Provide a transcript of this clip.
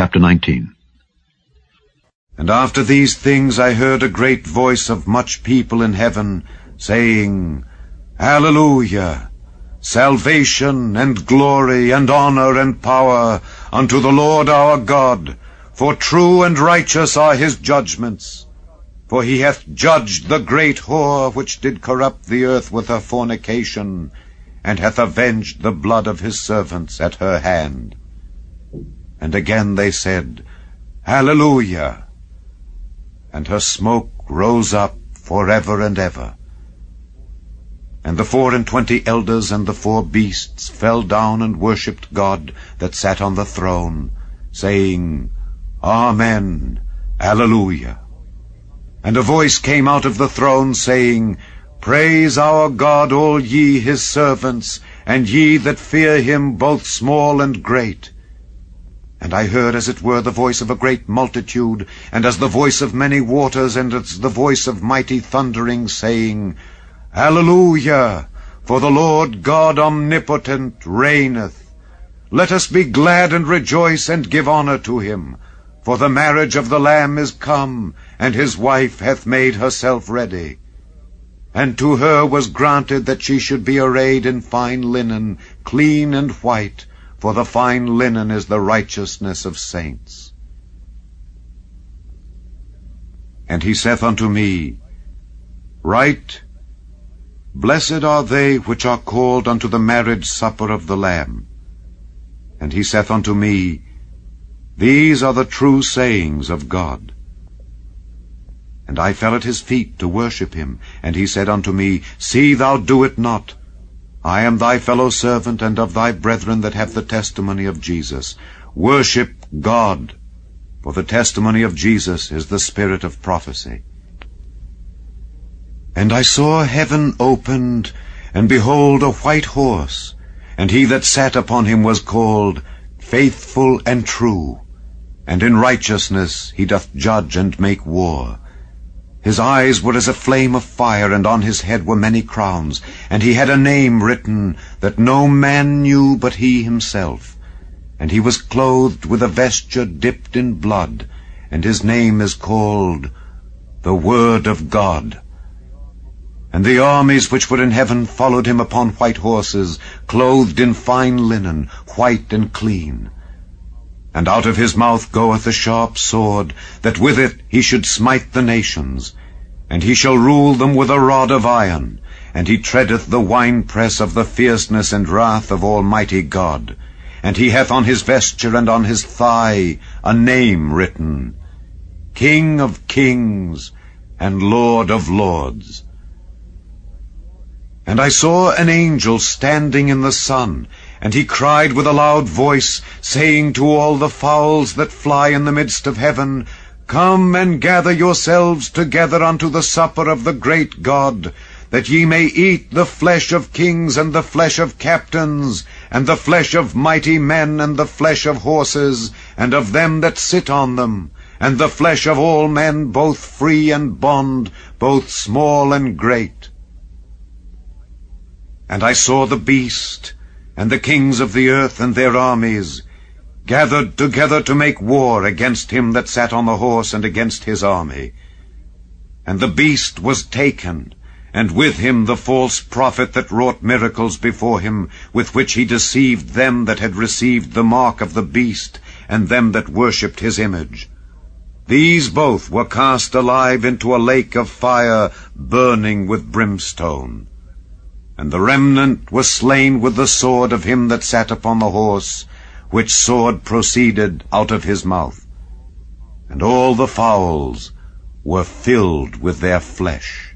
chapter 19. And after these things I heard a great voice of much people in heaven, saying, Hallelujah! Salvation and glory and honor and power unto the Lord our God, for true and righteous are his judgments. For he hath judged the great whore which did corrupt the earth with her fornication, and hath avenged the blood of his servants at her hand. And again they said, Hallelujah! And her smoke rose up for ever and ever. And the four and twenty elders and the four beasts fell down and worshipped God that sat on the throne, saying, Amen, Alleluia. And a voice came out of the throne, saying, Praise our God, all ye his servants, and ye that fear him, both small and great. And I heard as it were the voice of a great multitude, and as the voice of many waters, and as the voice of mighty thundering, saying, Alleluia! For the Lord God omnipotent reigneth. Let us be glad and rejoice, and give honour to him. For the marriage of the Lamb is come, and his wife hath made herself ready. And to her was granted that she should be arrayed in fine linen, clean and white, for the fine linen is the righteousness of saints. And he saith unto me, Write, Blessed are they which are called unto the marriage supper of the Lamb. And he saith unto me, These are the true sayings of God. And I fell at his feet to worship him. And he said unto me, See thou do it not. I am thy fellow servant, and of thy brethren that have the testimony of Jesus. Worship God, for the testimony of Jesus is the spirit of prophecy. And I saw heaven opened, and behold a white horse, and he that sat upon him was called Faithful and True, and in righteousness he doth judge and make war. His eyes were as a flame of fire, and on his head were many crowns, and he had a name written that no man knew but he himself. And he was clothed with a vesture dipped in blood, and his name is called the Word of God. And the armies which were in heaven followed him upon white horses, clothed in fine linen, white and clean. And out of his mouth goeth a sharp sword, that with it he should smite the nations. And he shall rule them with a rod of iron, and he treadeth the winepress of the fierceness and wrath of Almighty God. And he hath on his vesture and on his thigh a name written, King of kings and Lord of lords. And I saw an angel standing in the sun, and he cried with a loud voice, saying to all the fowls that fly in the midst of heaven, Come and gather yourselves together unto the supper of the great God, that ye may eat the flesh of kings, and the flesh of captains, and the flesh of mighty men, and the flesh of horses, and of them that sit on them, and the flesh of all men, both free and bond, both small and great. And I saw the beast, and the kings of the earth and their armies, gathered together to make war against him that sat on the horse and against his army. And the beast was taken, and with him the false prophet that wrought miracles before him, with which he deceived them that had received the mark of the beast, and them that worshipped his image. These both were cast alive into a lake of fire burning with brimstone. And the remnant was slain with the sword of him that sat upon the horse, which sword proceeded out of his mouth. And all the fowls were filled with their flesh.